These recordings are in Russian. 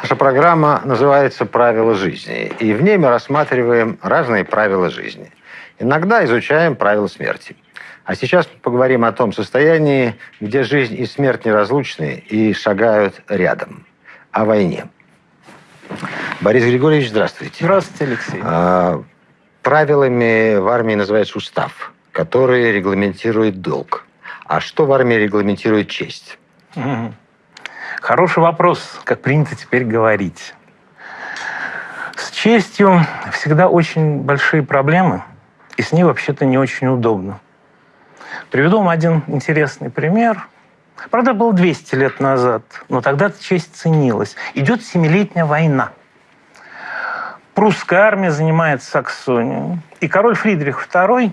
Наша программа называется «Правила жизни», и в ней мы рассматриваем разные правила жизни. Иногда изучаем правила смерти. А сейчас поговорим о том состоянии, где жизнь и смерть неразлучны и шагают рядом. О войне. Борис Григорьевич, здравствуйте. Здравствуйте, Алексей. А, правилами в армии называется устав, который регламентирует долг. А что в армии регламентирует честь? Угу. Хороший вопрос, как принято теперь говорить. С честью всегда очень большие проблемы, и с ней вообще-то не очень удобно. Приведу вам один интересный пример. Правда, был 200 лет назад, но тогда честь ценилась. Идет семилетняя война. Прусская армия занимает Саксонию. И король Фридрих II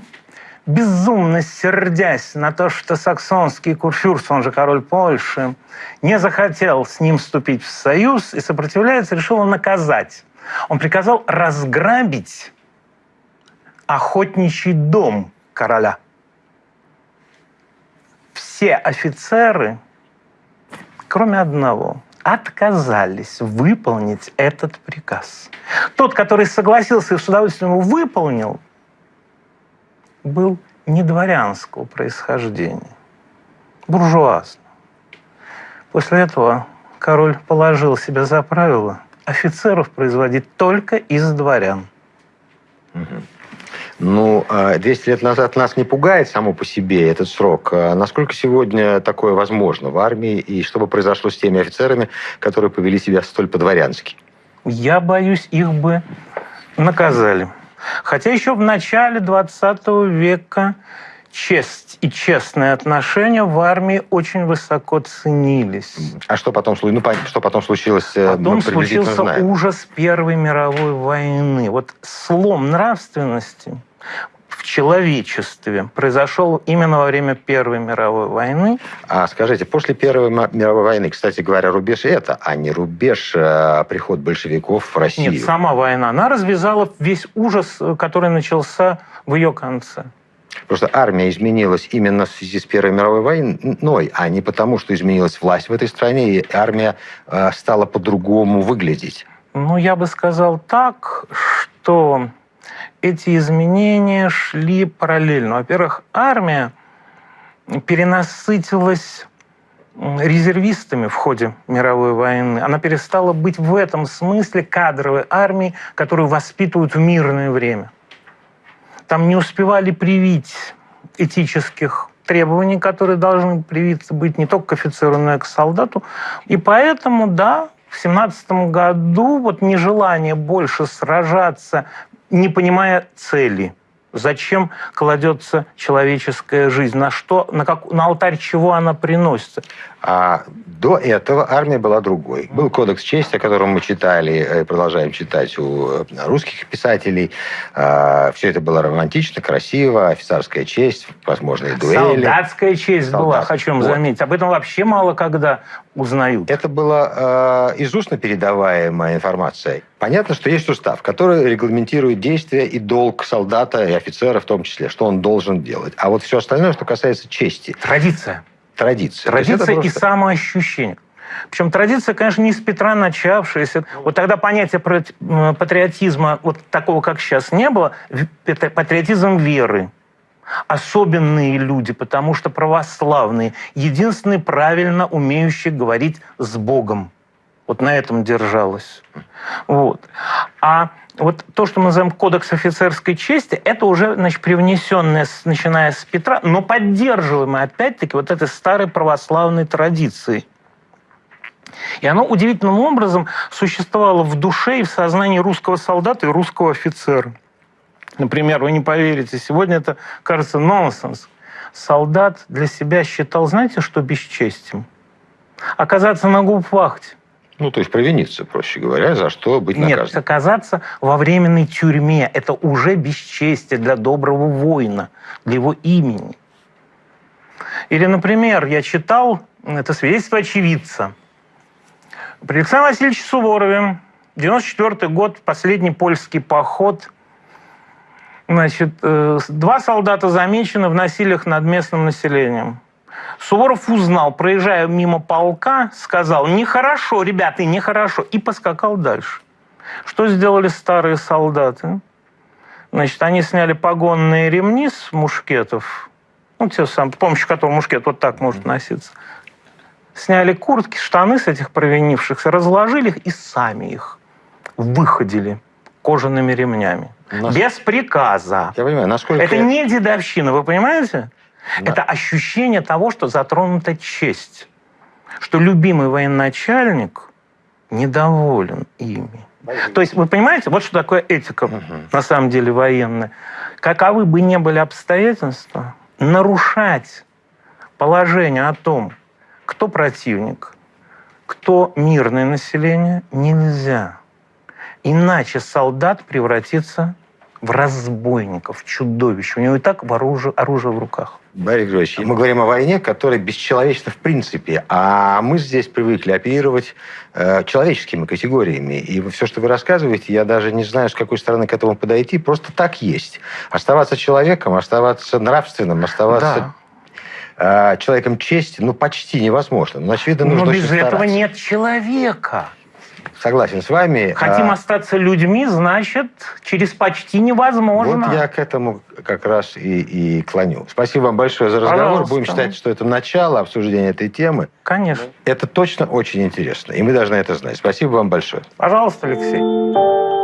безумно сердясь на то, что саксонский курфюрст, он же король Польши, не захотел с ним вступить в союз и сопротивляется, решил его наказать. Он приказал разграбить охотничий дом короля. Все офицеры, кроме одного, отказались выполнить этот приказ. Тот, который согласился и с удовольствием его выполнил, был не дворянского происхождения, буржуазного. После этого король положил себе за правило офицеров производить только из дворян. Ну, 200 а лет назад нас не пугает само по себе этот срок. А насколько сегодня такое возможно в армии, и что бы произошло с теми офицерами, которые повели себя столь по-дворянски? Я боюсь, их бы наказали. Хотя еще в начале 20 века честь и честные отношения в армии очень высоко ценились. А что потом, ну, что потом случилось? Э, потом случился знаем. ужас Первой мировой войны. Вот слом нравственности в человечестве произошел именно во время Первой мировой войны. А скажите, после Первой мировой войны, кстати говоря, рубеж это, а не рубеж а, приход большевиков в Россию? Нет, сама война. Она развязала весь ужас, который начался в ее конце. Просто армия изменилась именно в связи с Первой мировой войной, а не потому, что изменилась власть в этой стране, и армия э, стала по-другому выглядеть. Ну, я бы сказал так, что эти изменения шли параллельно. Во-первых, армия перенасытилась резервистами в ходе мировой войны. Она перестала быть в этом смысле кадровой армией, которую воспитывают в мирное время. Там не успевали привить этических требований, которые должны привиться быть не только к офицеру, но и к солдату. И поэтому, да, в 17 году вот нежелание больше сражаться, не понимая цели – Зачем кладется человеческая жизнь? На что, на, как, на алтарь чего она приносится? А до этого армия была другой. Был кодекс чести, о котором мы читали и продолжаем читать у э, русских писателей. А, Все это было романтично, красиво, офицерская честь, возможные дуэли. Солдатская честь Солдат. была, хочу вам вот. заметить. Об этом вообще мало когда узнают. Это была э, из устно передаваемая информация. Понятно, что есть устав, который регламентирует действия и долг солдата и офицера в том числе, что он должен делать. А вот все остальное, что касается чести. Традиция. Традиция. Традиция и просто... самоощущение. Причем традиция, конечно, не с Петра начавшаяся. Вот тогда понятия патриотизма вот такого, как сейчас, не было. Патриотизм веры особенные люди, потому что православные, единственные правильно умеющие говорить с Богом. Вот на этом держалась. Вот. А вот то, что мы называем кодекс офицерской чести, это уже значит, привнесенное, начиная с Петра, но поддерживаемое, опять-таки, вот этой старой православной традицией. И оно удивительным образом существовало в душе и в сознании русского солдата и русского офицера. Например, вы не поверите, сегодня это кажется нонсенс. Солдат для себя считал, знаете, что бесчестием? Оказаться на губвахте. Ну, то есть провиниться, проще говоря, за что быть наказанным. Нет, оказаться во временной тюрьме – это уже бесчестие для доброго воина, для его имени. Или, например, я читал, это свидетельство очевидца. При Александре Васильевиче Суворове, 94 год, последний польский поход – Значит, э, два солдата замечены в насилиях над местным населением. Суворов узнал, проезжая мимо полка, сказал, нехорошо, ребята, нехорошо, и поскакал дальше. Что сделали старые солдаты? Значит, они сняли погонные ремни с мушкетов, ну, те самые, с помощью которого мушкет вот так может носиться. Сняли куртки, штаны с этих провинившихся, разложили их и сами их выходили кожаными ремнями. Нас- Без приказа. Я понимаю, насколько... Это не дедовщина, вы понимаете? Да. Это ощущение того, что затронута честь. Что любимый военачальник недоволен ими. То есть, вы понимаете, вот что такое этика, Мгм. на самом деле, военная. Каковы бы ни были обстоятельства, нарушать положение о том, кто противник, кто мирное население, нельзя. Иначе солдат превратится в разбойников, в чудовищ. У него и так оружие, оружие в руках. Борис Григорьевич, мы говорим о войне, которая бесчеловечна в принципе, а мы здесь привыкли оперировать э, человеческими категориями. И все, что вы рассказываете, я даже не знаю, с какой стороны к этому подойти, просто так есть. Оставаться человеком, оставаться нравственным, оставаться э, человеком чести, ну, почти невозможно. Но, очевидно, нужно Но очень без этого стараться. нет человека. Согласен с вами. Хотим А, остаться людьми, значит, через почти невозможно. Вот я к этому как раз и, и клоню. Спасибо вам большое за разговор. Пожалуйста. Будем считать, что это начало обсуждения этой темы. Конечно. Это точно очень интересно, и мы должны это знать. Спасибо вам большое. Пожалуйста, Алексей.